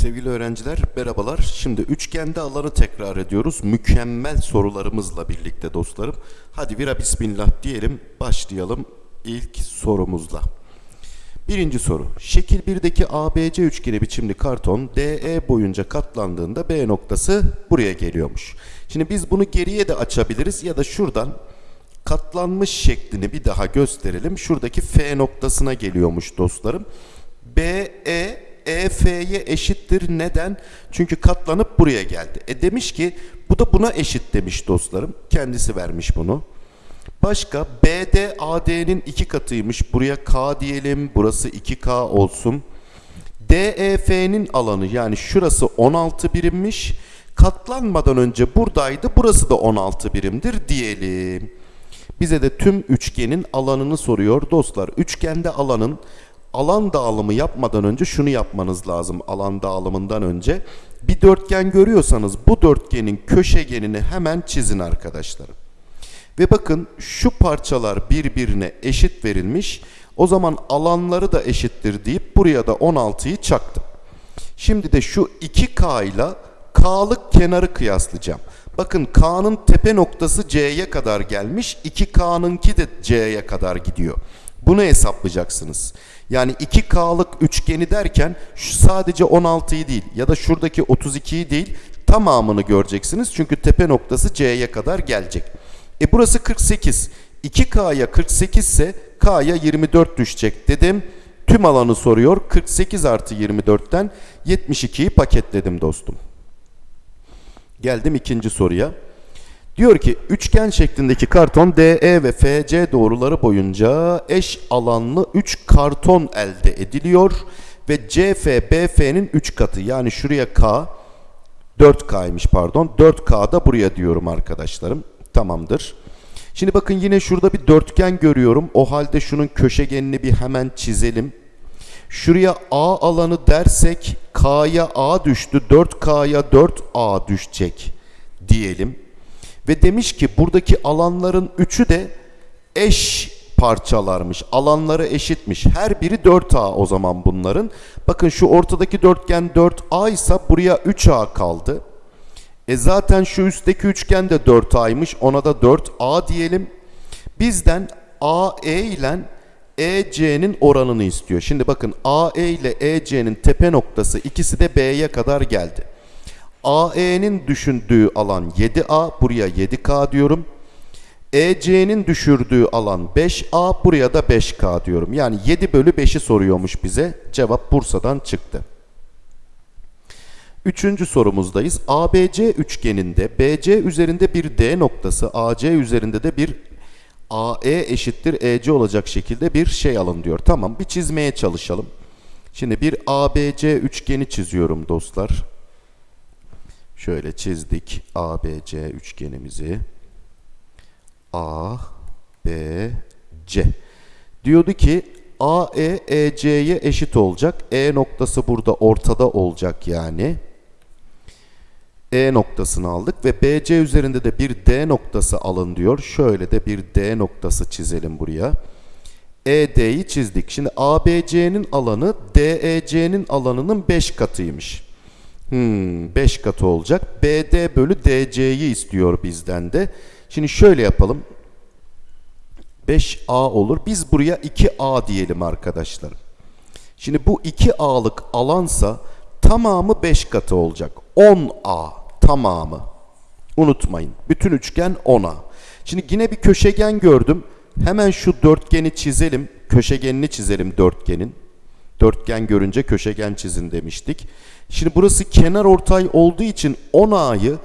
Sevgili öğrenciler merhabalar. Şimdi üçgende alanı tekrar ediyoruz. Mükemmel sorularımızla birlikte dostlarım. Hadi vira bismillah diyelim. Başlayalım ilk sorumuzla. Birinci soru. Şekil 1'deki ABC üçgeni biçimli karton DE boyunca katlandığında B noktası buraya geliyormuş. Şimdi biz bunu geriye de açabiliriz ya da şuradan katlanmış şeklini bir daha gösterelim. Şuradaki F noktasına geliyormuş dostlarım. BE EF'ye eşittir. Neden? Çünkü katlanıp buraya geldi. E demiş ki bu da buna eşit demiş dostlarım. Kendisi vermiş bunu. Başka BD AD'nin iki katıymış. Buraya K diyelim. Burası 2K olsun. DEF'nin alanı yani şurası 16 birimmiş. Katlanmadan önce buradaydı. Burası da 16 birimdir diyelim. Bize de tüm üçgenin alanını soruyor dostlar. Üçgende alanın alan dağılımı yapmadan önce şunu yapmanız lazım alan dağılımından önce. Bir dörtgen görüyorsanız bu dörtgenin köşegenini hemen çizin arkadaşlarım. Ve bakın şu parçalar birbirine eşit verilmiş. O zaman alanları da eşittir deyip buraya da 16'yı çaktım. Şimdi de şu 2K ile K'lık kenarı kıyaslayacağım. Bakın K'nın tepe noktası C'ye kadar gelmiş. 2K'nınki de C'ye kadar gidiyor. Bunu hesaplayacaksınız. Yani 2K'lık üçgeni derken sadece 16'yı değil ya da şuradaki 32'yi değil tamamını göreceksiniz. Çünkü tepe noktası C'ye kadar gelecek. E burası 48. 2K'ya 48 ise K'ya 24 düşecek dedim. Tüm alanı soruyor. 48 artı 24'ten 72'yi paketledim dostum. Geldim ikinci soruya. Diyor ki üçgen şeklindeki karton DE ve FC doğruları boyunca eş alanlı 3 karton elde ediliyor ve CF BF'nin 3 katı yani şuraya K 4K'ymış pardon 4K da buraya diyorum arkadaşlarım tamamdır. Şimdi bakın yine şurada bir dörtgen görüyorum o halde şunun köşegenini bir hemen çizelim. Şuraya A alanı dersek K'ya A düştü 4K'ya 4A düşecek diyelim. Ve demiş ki buradaki alanların üçü de eş parçalarmış. Alanları eşitmiş. Her biri 4A o zaman bunların. Bakın şu ortadaki dörtgen 4A ise buraya 3A kaldı. E zaten şu üstteki üçgen de 4A'ymış. Ona da 4A diyelim. Bizden AE ile EC'nin oranını istiyor. Şimdi bakın AE ile EC'nin tepe noktası ikisi de B'ye kadar geldi. AE'nin düşündüğü alan 7A, buraya 7K diyorum. EC'nin düşürdüğü alan 5A, buraya da 5K diyorum. Yani 7 bölü 5'i soruyormuş bize. Cevap Bursa'dan çıktı. Üçüncü sorumuzdayız. ABC üçgeninde BC üzerinde bir D noktası, AC üzerinde de bir AE eşittir EC olacak şekilde bir şey alın diyor. Tamam bir çizmeye çalışalım. Şimdi bir ABC üçgeni çiziyorum dostlar. Şöyle çizdik ABC üçgenimizi. A, B, C. Diyordu ki AE EC'ye eşit olacak. E noktası burada ortada olacak yani. E noktasını aldık ve BC üzerinde de bir D noktası alın diyor. Şöyle de bir D noktası çizelim buraya. ED'yi çizdik. Şimdi ABC'nin alanı DEC'nin alanının 5 katıymış. Hmm, 5 katı olacak. BD bölü DC'yi istiyor bizden de. Şimdi şöyle yapalım. 5A olur. Biz buraya 2A diyelim arkadaşlarım. Şimdi bu 2A'lık alansa tamamı 5 katı olacak. 10A tamamı. Unutmayın. Bütün üçgen 10A. Şimdi yine bir köşegen gördüm. Hemen şu dörtgeni çizelim. Köşegenini çizelim dörtgenin. Dörtgen görünce köşegen çizin demiştik. Şimdi burası kenar ortay olduğu için 10A'yı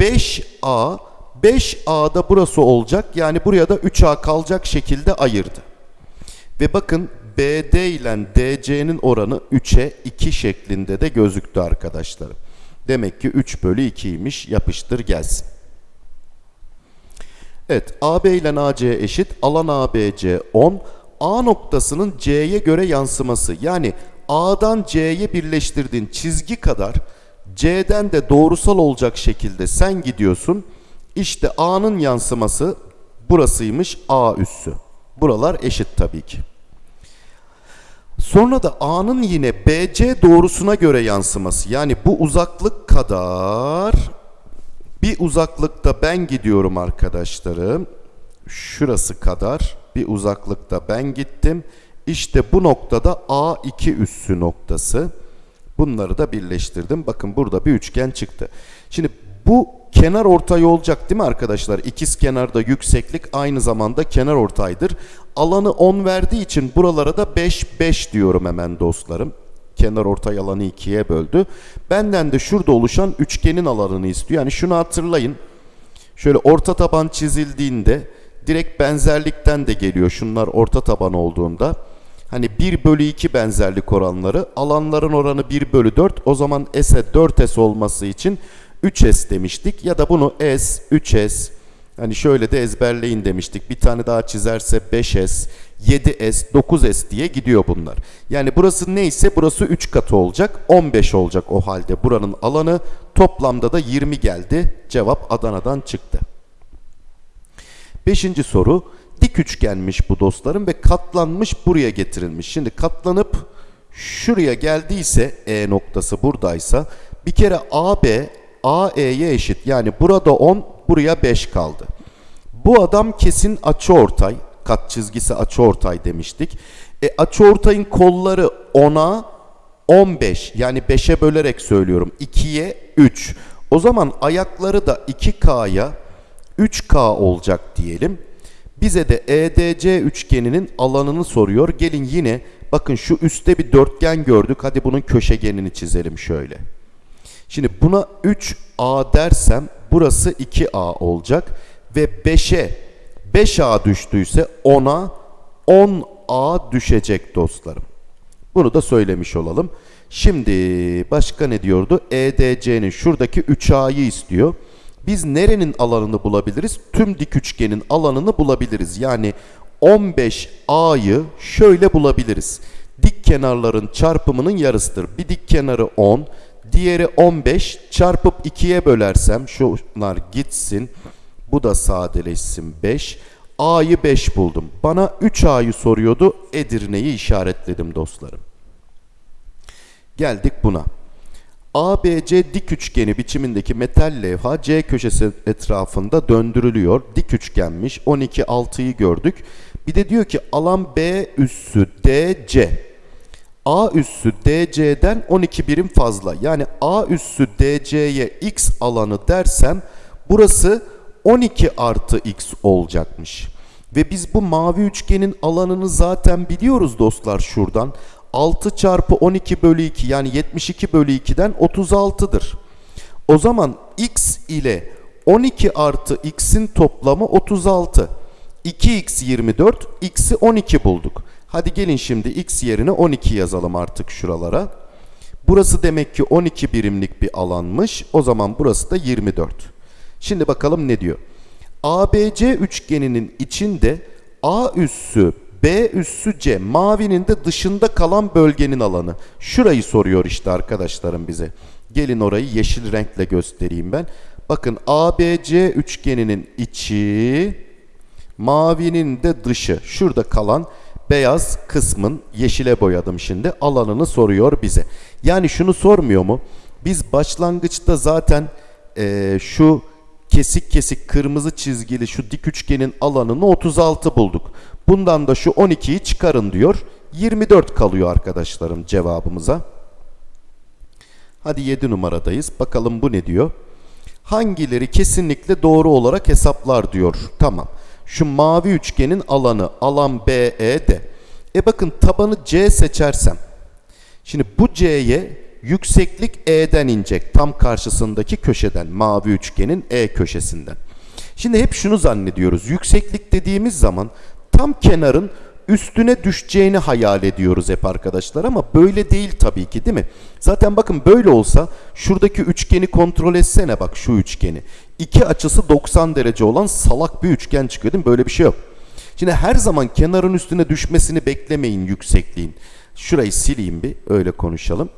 5A 5A'da burası olacak. Yani buraya da 3A kalacak şekilde ayırdı. Ve bakın BD ile DC'nin oranı 3'e 2 şeklinde de gözüktü arkadaşlarım. Demek ki 3 bölü 2'ymiş. Yapıştır gelsin. Evet AB ile AC eşit. Alan ABC 10. A noktasının C'ye göre yansıması. Yani A'dan C'ye birleştirdiğin çizgi kadar C'den de doğrusal olacak şekilde sen gidiyorsun. İşte A'nın yansıması burasıymış A üssü. Buralar eşit tabii ki. Sonra da A'nın yine BC doğrusuna göre yansıması. Yani bu uzaklık kadar bir uzaklıkta ben gidiyorum arkadaşlarım. Şurası kadar bir uzaklıkta ben gittim. İşte bu noktada A2 üssü noktası. Bunları da birleştirdim. Bakın burada bir üçgen çıktı. Şimdi bu kenar ortay olacak değil mi arkadaşlar? İkiz kenarda yükseklik aynı zamanda kenar ortaydır. Alanı 10 verdiği için buralara da 5 5 diyorum hemen dostlarım. Kenar ortay alanı ikiye böldü. Benden de şurada oluşan üçgenin alanını istiyor. Yani şunu hatırlayın. Şöyle orta taban çizildiğinde direkt benzerlikten de geliyor. Şunlar orta taban olduğunda. Hani 1 bölü 2 benzerlik oranları. Alanların oranı 1 bölü 4. O zaman S'e 4S olması için 3S demiştik. Ya da bunu S, 3S, hani şöyle de ezberleyin demiştik. Bir tane daha çizerse 5S, 7S, 9S diye gidiyor bunlar. Yani burası neyse burası 3 katı olacak. 15 olacak o halde buranın alanı. Toplamda da 20 geldi. Cevap Adana'dan çıktı. Beşinci soru. Dik üçgenmiş bu dostlarım ve katlanmış buraya getirilmiş. Şimdi katlanıp şuraya geldiyse E noktası buradaysa bir kere AB AE'ye eşit. Yani burada 10 buraya 5 kaldı. Bu adam kesin açıortay. Kat çizgisi açıortay demiştik. E, açıortayın kolları 10'a 15 yani 5'e bölerek söylüyorum. 2'ye 3. O zaman ayakları da 2K'ya 3K olacak diyelim. Bize de EDC üçgeninin alanını soruyor. Gelin yine bakın şu üstte bir dörtgen gördük. Hadi bunun köşegenini çizelim şöyle. Şimdi buna 3A dersem burası 2A olacak. Ve 5'e 5A düştüyse 10'a 10A düşecek dostlarım. Bunu da söylemiş olalım. Şimdi başka ne diyordu? EDC'nin şuradaki 3A'yı istiyor. Biz nerenin alanını bulabiliriz? Tüm dik üçgenin alanını bulabiliriz. Yani 15A'yı şöyle bulabiliriz. Dik kenarların çarpımının yarısıdır. Bir dik kenarı 10, diğeri 15 çarpıp 2'ye bölersem şunlar gitsin. Bu da sadeleşsin 5. A'yı 5 buldum. Bana 3A'yı soruyordu. Edirne'yi işaretledim dostlarım. Geldik buna. ABC dik üçgeni biçimindeki metal levha C köşesi etrafında döndürülüyor. Dik üçgenmiş. 12 6'yı gördük. Bir de diyor ki alan B üssü DC. A üssü DC'den 12 birim fazla. Yani A üssü DC'ye X alanı dersem burası 12 artı X olacakmış. Ve biz bu mavi üçgenin alanını zaten biliyoruz dostlar şuradan. 6 çarpı 12 bölü 2 yani 72 bölü 2'den 36'dır. O zaman x ile 12 artı x'in toplamı 36. 2x 24, x'i 12 bulduk. Hadi gelin şimdi x yerine 12 yazalım artık şuralara. Burası demek ki 12 birimlik bir alanmış. O zaman burası da 24. Şimdi bakalım ne diyor. ABC üçgeninin içinde A üssü B üssü C mavinin de dışında kalan bölgenin alanı. Şurayı soruyor işte arkadaşlarım bize. Gelin orayı yeşil renkle göstereyim ben. Bakın ABC üçgeninin içi mavinin de dışı. Şurada kalan beyaz kısmın yeşile boyadım şimdi alanını soruyor bize. Yani şunu sormuyor mu? Biz başlangıçta zaten e, şu kesik kesik kırmızı çizgili şu dik üçgenin alanını 36 bulduk. Bundan da şu 12'yi çıkarın diyor. 24 kalıyor arkadaşlarım cevabımıza. Hadi 7 numaradayız. Bakalım bu ne diyor? Hangileri kesinlikle doğru olarak hesaplar diyor. Tamam. Şu mavi üçgenin alanı alan BE'de. E bakın tabanı C seçersem. Şimdi bu C'ye yükseklik E'den inecek. Tam karşısındaki köşeden. Mavi üçgenin E köşesinden. Şimdi hep şunu zannediyoruz. Yükseklik dediğimiz zaman tam kenarın üstüne düşeceğini hayal ediyoruz hep arkadaşlar ama böyle değil tabii ki değil mi? Zaten bakın böyle olsa şuradaki üçgeni kontrol etsene bak şu üçgeni. İki açısı 90 derece olan salak bir üçgen çıkıyor değil mi? Böyle bir şey yok. Şimdi her zaman kenarın üstüne düşmesini beklemeyin yüksekliğin. Şurayı sileyim bir öyle konuşalım.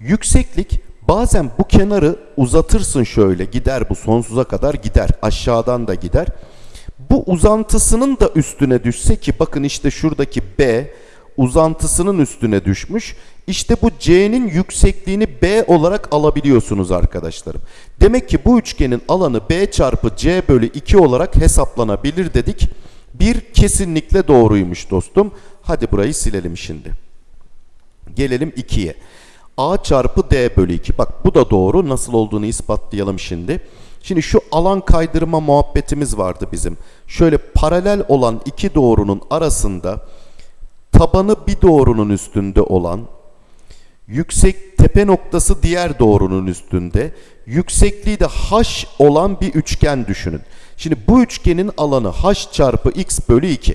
Yükseklik bazen bu kenarı uzatırsın şöyle gider bu sonsuza kadar gider aşağıdan da gider. Bu uzantısının da üstüne düşse ki bakın işte şuradaki B uzantısının üstüne düşmüş. İşte bu C'nin yüksekliğini B olarak alabiliyorsunuz arkadaşlarım. Demek ki bu üçgenin alanı B çarpı C bölü 2 olarak hesaplanabilir dedik. Bir kesinlikle doğruymuş dostum. Hadi burayı silelim şimdi. Gelelim 2'ye. A çarpı D bölü 2. Bak bu da doğru. Nasıl olduğunu ispatlayalım şimdi. Şimdi şu alan kaydırma muhabbetimiz vardı bizim. Şöyle paralel olan iki doğrunun arasında tabanı bir doğrunun üstünde olan yüksek tepe noktası diğer doğrunun üstünde yüksekliği de h olan bir üçgen düşünün. Şimdi bu üçgenin alanı h çarpı x bölü 2.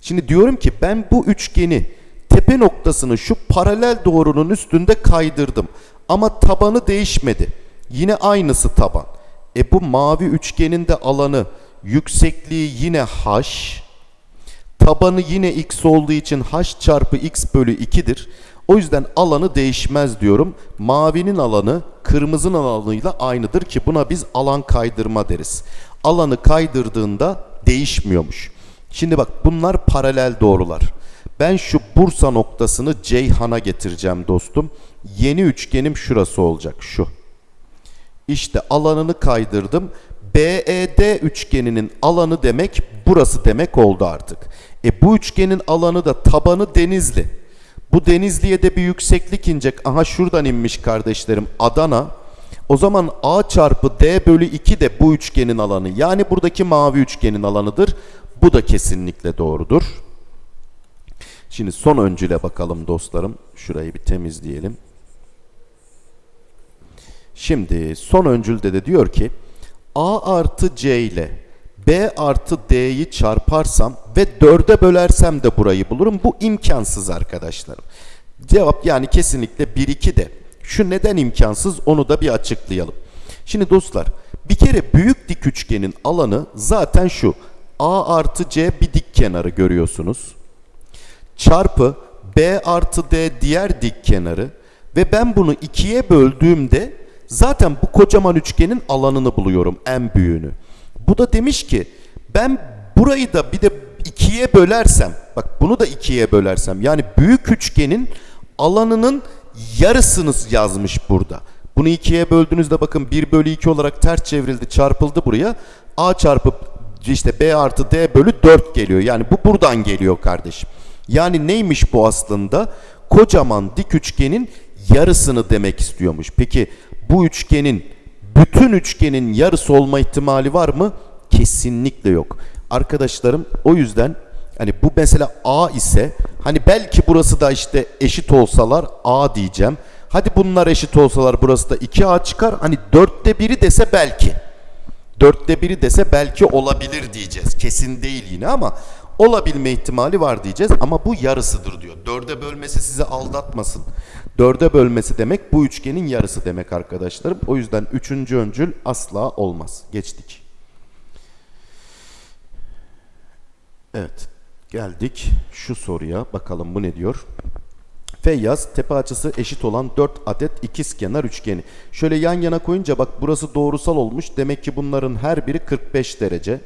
Şimdi diyorum ki ben bu üçgeni tepe noktasını şu paralel doğrunun üstünde kaydırdım. Ama tabanı değişmedi. Yine aynısı taban. E bu mavi üçgenin de alanı yüksekliği yine h. Tabanı yine x olduğu için h çarpı x bölü 2'dir. O yüzden alanı değişmez diyorum. Mavinin alanı kırmızının alanıyla aynıdır ki buna biz alan kaydırma deriz. Alanı kaydırdığında değişmiyormuş. Şimdi bak bunlar paralel doğrular. Ben şu Bursa noktasını Ceyhan'a getireceğim dostum. Yeni üçgenim şurası olacak şu. İşte alanını kaydırdım. BED üçgeninin alanı demek burası demek oldu artık. E bu üçgenin alanı da tabanı Denizli. Bu Denizli'ye de bir yükseklik inecek. Aha şuradan inmiş kardeşlerim Adana. O zaman A çarpı D bölü 2 de bu üçgenin alanı. Yani buradaki mavi üçgenin alanıdır. Bu da kesinlikle doğrudur. Şimdi son öncüle bakalım dostlarım. Şurayı bir temizleyelim. Şimdi son öncülde de diyor ki A artı C ile B artı D'yi çarparsam ve 4'e bölersem de burayı bulurum. Bu imkansız arkadaşlarım. Cevap yani kesinlikle 1-2 de. Şu neden imkansız onu da bir açıklayalım. Şimdi dostlar bir kere büyük dik üçgenin alanı zaten şu. A artı C bir dik kenarı görüyorsunuz. Çarpı B artı D diğer dik kenarı ve ben bunu ikiye böldüğümde zaten bu kocaman üçgenin alanını buluyorum en büyüğünü. Bu da demiş ki ben burayı da bir de ikiye bölersem bak bunu da ikiye bölersem yani büyük üçgenin alanının yarısını yazmış burada. Bunu ikiye böldüğünüzde bakın 1 bölü 2 olarak ters çevrildi çarpıldı buraya. A çarpı işte B artı D bölü 4 geliyor. Yani bu buradan geliyor kardeşim. Yani neymiş bu aslında? Kocaman dik üçgenin yarısını demek istiyormuş. Peki bu üçgenin bütün üçgenin yarısı olma ihtimali var mı? Kesinlikle yok. Arkadaşlarım o yüzden hani bu mesela A ise hani belki burası da işte eşit olsalar A diyeceğim. Hadi bunlar eşit olsalar burası da 2A çıkar. Hani dörtte biri dese belki. Dörtte biri dese belki olabilir diyeceğiz. Kesin değil yine ama olabilme ihtimali var diyeceğiz. Ama bu yarısıdır diyor. Dörde bölmesi sizi aldatmasın. Dörde bölmesi demek bu üçgenin yarısı demek arkadaşlarım. O yüzden üçüncü öncül asla olmaz. Geçtik. Evet. Geldik şu soruya. Bakalım bu ne diyor? Feyyaz tepe açısı eşit olan 4 adet ikizkenar üçgeni. Şöyle yan yana koyunca bak burası doğrusal olmuş. Demek ki bunların her biri 45 derece.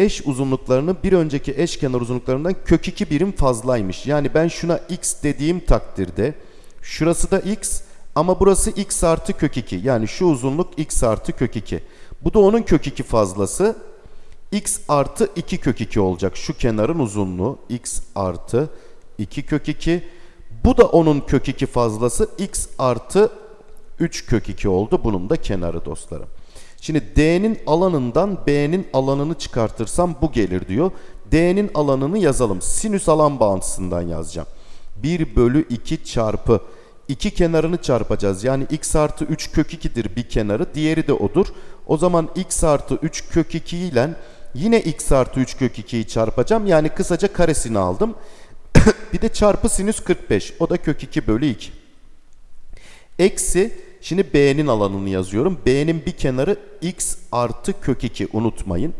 Eş uzunluklarının bir önceki eşkenar uzunluklarından kök 2 birim fazlaymış. Yani ben şuna x dediğim takdirde şurası da x ama burası x artı kök 2. Yani şu uzunluk x artı kök 2. Bu da onun kök 2 fazlası. x artı 2 kök 2 olacak. Şu kenarın uzunluğu x artı 2 kök 2. Bu da onun kök 2 fazlası x artı 3 kök 2 oldu. Bunun da kenarı dostlarım. Şimdi D'nin alanından B'nin alanını çıkartırsam bu gelir diyor. D'nin alanını yazalım. Sinüs alan bağıntısından yazacağım. 1 bölü 2 çarpı 2 kenarını çarpacağız. Yani x artı 3 kök 2'dir bir kenarı. Diğeri de odur. O zaman x artı 3 kök 2 ile yine x artı 3 kök 2'yi çarpacağım. Yani kısaca karesini aldım. bir de çarpı sinüs 45. O da kök 2 bölü 2. Eksi şimdi B'nin alanını yazıyorum. B'nin bir kenarı x artı kök 2 unutmayın.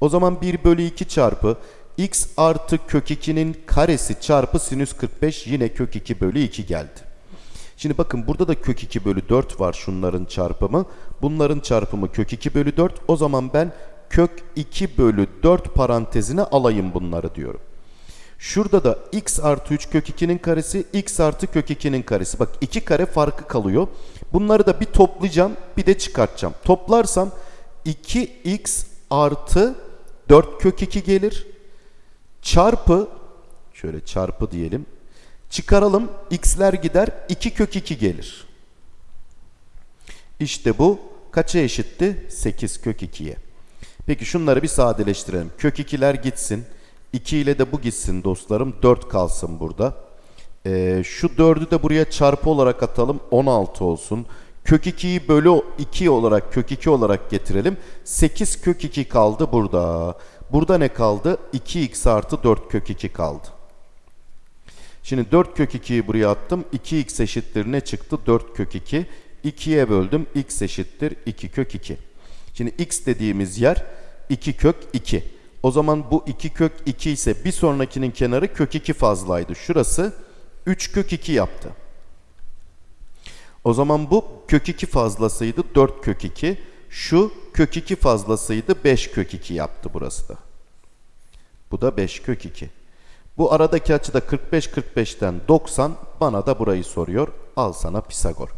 O zaman 1 bölü 2 çarpı x artı kök 2'nin karesi çarpı sinüs 45 yine kök 2 bölü 2 geldi. Şimdi bakın burada da kök 2 bölü 4 var şunların çarpımı. Bunların çarpımı kök 2 bölü 4. O zaman ben kök 2 bölü 4 parantezine alayım bunları diyorum. Şurada da x artı 3 kök 2'nin karesi x artı kök 2'nin karesi. Bak iki kare farkı kalıyor. Bunları da bir toplayacağım bir de çıkartacağım. Toplarsam 2x artı 4 kök 2 gelir. Çarpı şöyle çarpı diyelim. Çıkaralım x'ler gider 2 kök 2 gelir. İşte bu kaça eşitti? 8 kök 2'ye. Peki şunları bir sadeleştirelim. Kök 2'ler gitsin. 2 ile de bu gitsin dostlarım. 4 kalsın burada. Ee, şu 4'ü de buraya çarpı olarak atalım. 16 olsun. Kök 2'yi bölü 2 olarak kök 2 olarak getirelim. 8 kök 2 kaldı burada. Burada ne kaldı? 2x artı 4 kök 2 kaldı. Şimdi 4 kök 2'yi buraya attım. 2x eşittir ne çıktı? 4 kök 2. 2'ye böldüm. x eşittir 2 kök 2. Şimdi x dediğimiz yer 2 kök 2. O zaman bu 2 kök 2 ise bir sonrakinin kenarı kök 2 fazlaydı. Şurası 3 kök 2 yaptı. O zaman bu kök 2 fazlasıydı 4 kök 2. Şu kök 2 fazlasıydı 5 kök 2 yaptı burası da. Bu da 5 kök 2. Bu aradaki açı da 45 45'ten 90 bana da burayı soruyor. Al sana Pisagor.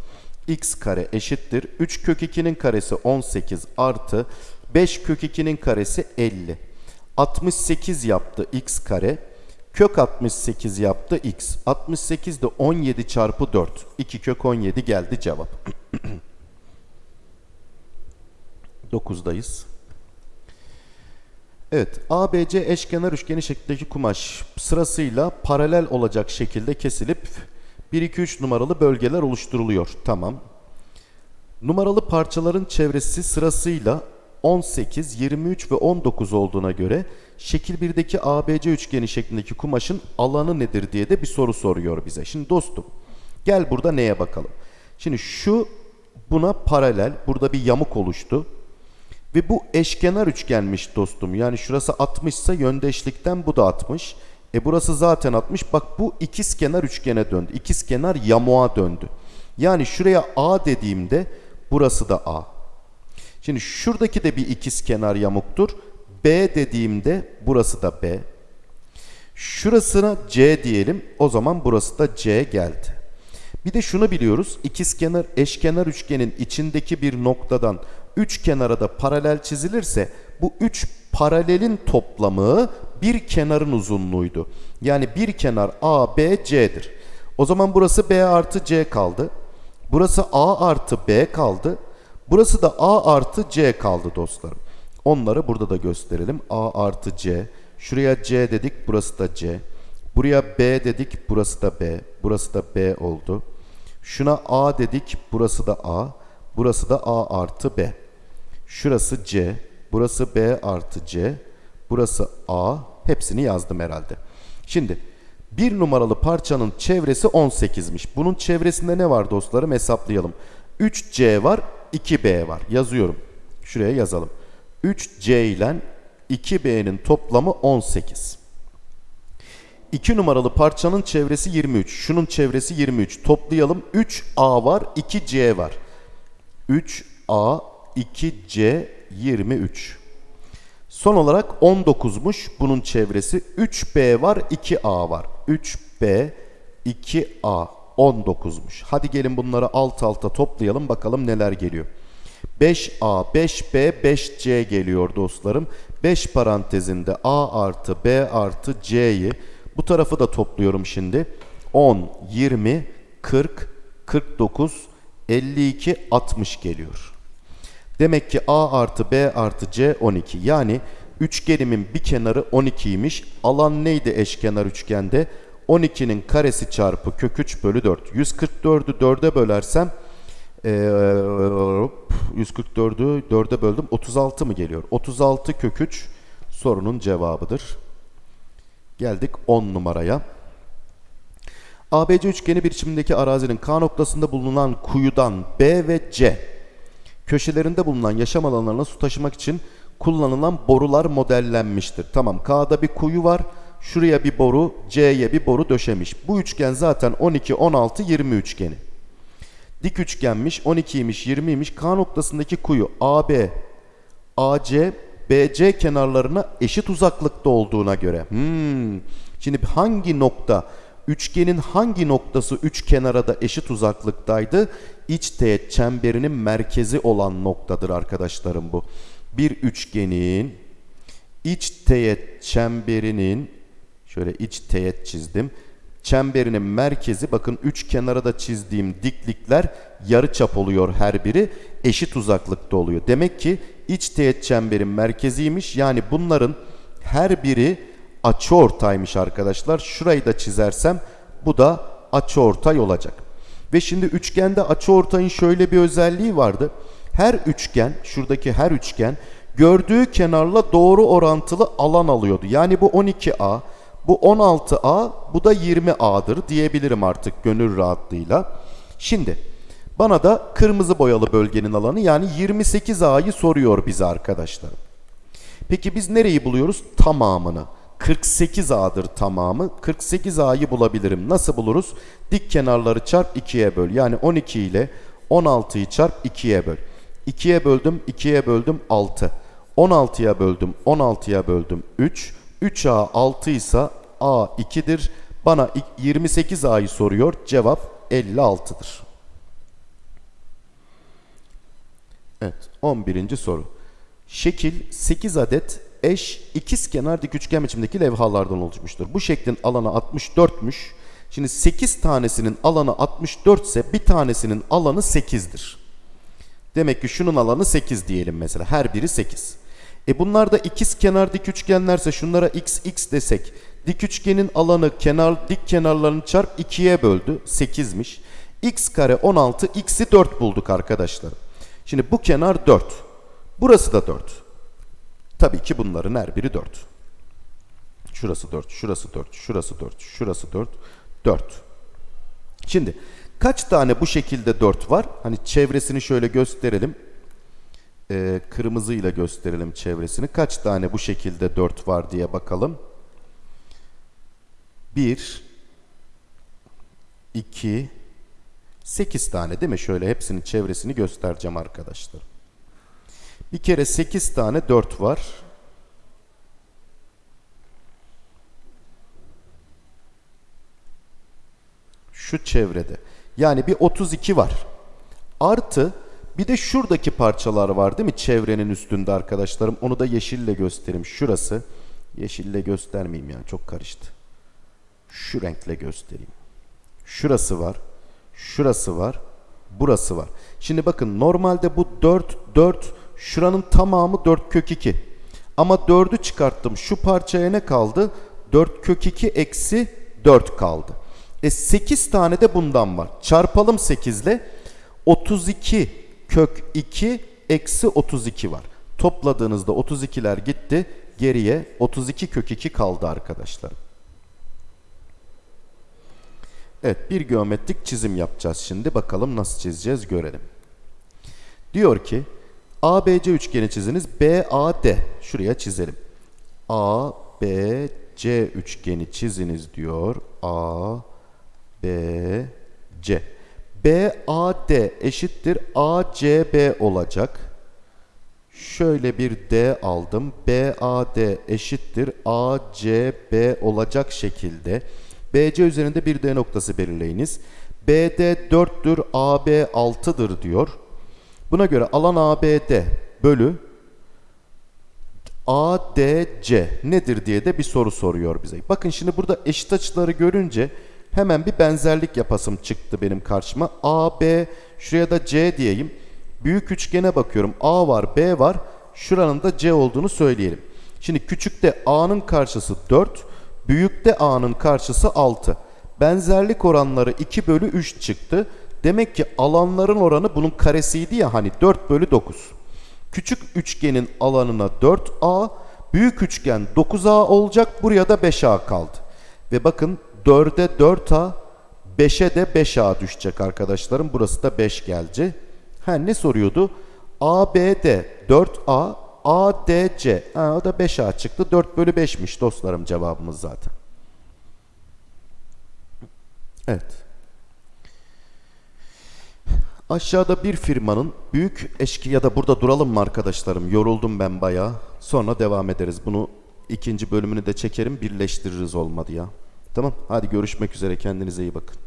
x kare eşittir. 3 kök 2'nin karesi 18 artı 5 kök 2'nin karesi 50. 68 yaptı x kare. Kök 68 yaptı x. 68 de 17 çarpı 4. 2 kök 17 geldi cevap. 9'dayız. Evet, ABC eşkenar üçgeni şeklindeki kumaş sırasıyla paralel olacak şekilde kesilip 1 2 3 numaralı bölgeler oluşturuluyor. Tamam. Numaralı parçaların çevresi sırasıyla 18, 23 ve 19 olduğuna göre şekil 1'deki ABC üçgeni şeklindeki kumaşın alanı nedir diye de bir soru soruyor bize. Şimdi dostum gel burada neye bakalım. Şimdi şu buna paralel burada bir yamuk oluştu. Ve bu eşkenar üçgenmiş dostum. Yani şurası 60 ise yöndeşlikten bu da 60. E burası zaten 60. Bak bu ikizkenar üçgene döndü. İkizkenar yamuğa döndü. Yani şuraya A dediğimde burası da A. Şimdi şuradaki de bir ikizkenar yamuktur. B dediğimde burası da B. Şurasına C diyelim. O zaman burası da C geldi. Bir de şunu biliyoruz. İkizkenar eşkenar üçgenin içindeki bir noktadan üç kenara da paralel çizilirse bu üç paralelin toplamı bir kenarın uzunluğuydu. Yani bir kenar A, B, C'dir. O zaman burası B artı C kaldı. Burası A artı B kaldı. Burası da A artı C kaldı dostlarım. Onları burada da gösterelim. A artı C. Şuraya C dedik. Burası da C. Buraya B dedik. Burası da B. Burası da B oldu. Şuna A dedik. Burası da A. Burası da A artı B. Şurası C. Burası B artı C. Burası A. Hepsini yazdım herhalde. Şimdi bir numaralı parçanın çevresi 18'miş. Bunun çevresinde ne var dostlarım hesaplayalım. 3C var 2B var. Yazıyorum. Şuraya yazalım. 3C ile 2B'nin toplamı 18. 2 numaralı parçanın çevresi 23. Şunun çevresi 23. Toplayalım. 3A var, 2C var. 3A, 2C, 23. Son olarak 19'muş bunun çevresi. 3B var, 2A var. 3B, 2A, 19'muş. Hadi gelin bunları alt alta toplayalım bakalım neler geliyor. 5A, 5B, 5C geliyor dostlarım. 5 parantezinde A artı B artı C'yi bu tarafı da topluyorum şimdi. 10, 20, 40, 49, 52, 60 geliyor. Demek ki A artı B artı C 12. Yani üçgenimin bir kenarı 12'ymiş. Alan neydi eşkenar üçgende? 12'nin karesi çarpı kök 3 bölü 4. 144'ü 4'e bölersem ee, 144'ü 4'e böldüm. 36 mı geliyor? 36 kök 3 sorunun cevabıdır. Geldik 10 numaraya. ABC üçgeni biçimindeki arazinin K noktasında bulunan kuyudan B ve C köşelerinde bulunan yaşam alanlarına su taşımak için kullanılan borular modellenmiştir. Tamam K'da bir kuyu var. Şuraya bir boru, C'ye bir boru döşemiş. Bu üçgen zaten 12, 16, 20 üçgeni. Dik üçgenmiş, 12'ymiş, 20'ymiş. K noktasındaki kuyu AB, AC, BC kenarlarına eşit uzaklıkta olduğuna göre. Hmm. Şimdi hangi nokta üçgenin hangi noktası üç kenara da eşit uzaklıktaydı? İç teğet çemberinin merkezi olan noktadır arkadaşlarım bu. Bir üçgenin iç teğet çemberinin şöyle iç teğet çizdim. Çemberinin merkezi bakın üç kenara da çizdiğim diklikler yarı çap oluyor her biri. Eşit uzaklıkta oluyor. Demek ki iç teğet çemberin merkeziymiş. Yani bunların her biri açıortaymış arkadaşlar. Şurayı da çizersem bu da açıortay olacak. Ve şimdi üçgende açıortayın şöyle bir özelliği vardı. Her üçgen, şuradaki her üçgen gördüğü kenarla doğru orantılı alan alıyordu. Yani bu 12A, bu 16A, bu da 20A'dır diyebilirim artık gönül rahatlığıyla. Şimdi bana da kırmızı boyalı bölgenin alanı yani 28A'yı soruyor bize arkadaşlar. Peki biz nereyi buluyoruz? Tamamını. 48A'dır tamamı. 48A'yı bulabilirim. Nasıl buluruz? Dik kenarları çarp 2'ye böl. Yani 12 ile 16'yı çarp 2'ye böl. 2'ye böldüm, 2'ye böldüm 6. 16'ya böldüm, 16'ya böldüm 3. 3A 6 ise A 2'dir. Bana 28A'yı soruyor. Cevap 56'dır. Evet, 11. soru. Şekil 8 adet eş ikizkenar dik üçgen biçimdeki levhalardan oluşmuştur. Bu şeklin alanı 64'müş. Şimdi 8 tanesinin alanı 64 ise bir tanesinin alanı 8'dir. Demek ki şunun alanı 8 diyelim mesela. Her biri 8. E bunlar da ikiz kenar dik üçgenlerse şunlara x x desek dik üçgenin alanı kenar dik kenarlarını çarp 2'ye böldü. 8'miş. x kare 16 x'i 4 bulduk arkadaşlar. Şimdi bu kenar 4. Burası da 4. Tabii ki bunların her biri 4. Şurası 4, şurası 4, şurası 4, şurası 4, 4. Şimdi kaç tane bu şekilde 4 var? Hani çevresini şöyle gösterelim. Ee, kırmızıyla gösterelim çevresini. Kaç tane bu şekilde 4 var diye bakalım. 1 2 8 tane değil mi? Şöyle hepsinin çevresini göstereceğim arkadaşlar. Bir kere 8 tane 4 var. Şu çevrede. Yani bir 32 var. Artı bir de şuradaki parçalar var değil mi? Çevrenin üstünde arkadaşlarım. Onu da yeşille göstereyim. Şurası. Yeşille göstermeyeyim yani çok karıştı. Şu renkle göstereyim. Şurası var. Şurası var. Burası var. Şimdi bakın normalde bu 4, 4, şuranın tamamı 4 kök 2. Ama 4'ü çıkarttım. Şu parçaya ne kaldı? 4 kök 2 eksi 4 kaldı. E 8 tane de bundan var. Çarpalım 8 ile 32 kök 2 eksi 32 var. Topladığınızda 32'ler gitti. Geriye 32 kök 2 kaldı arkadaşlar. Evet bir geometrik çizim yapacağız şimdi. Bakalım nasıl çizeceğiz görelim. Diyor ki ABC üçgeni çiziniz. BAD şuraya çizelim. ABC üçgeni çiziniz diyor. A B C. BAD eşittir ACB olacak. Şöyle bir D aldım. BAD eşittir ACB olacak şekilde BC üzerinde bir D noktası belirleyiniz. BD 4'tür, AB 6'dır diyor. Buna göre alan ABD bölü ADC nedir diye de bir soru soruyor bize. Bakın şimdi burada eşit açıları görünce hemen bir benzerlik yapasım çıktı benim karşıma. AB şuraya da C diyeyim. Büyük üçgene bakıyorum. A var, B var. Şuranın da C olduğunu söyleyelim. Şimdi küçükte A'nın karşısı 4, büyükte A'nın karşısı 6. Benzerlik oranları 2 bölü 3 çıktı. Demek ki alanların oranı bunun karesiydi ya hani 4 bölü 9. Küçük üçgenin alanına 4A, büyük üçgen 9A olacak. Buraya da 5A kaldı. Ve bakın 4'e 4A, 5'e de 5A düşecek arkadaşlarım. Burası da 5 geldi. Ha ne soruyordu? ABD 4A, ADC. Ha, o da 5A çıktı. 4 bölü 5'miş dostlarım cevabımız zaten. Evet. Aşağıda bir firmanın büyük eşki ya da burada duralım mı arkadaşlarım? Yoruldum ben bayağı. Sonra devam ederiz. Bunu ikinci bölümünü de çekerim birleştiririz olmadı ya. Tamam hadi görüşmek üzere kendinize iyi bakın.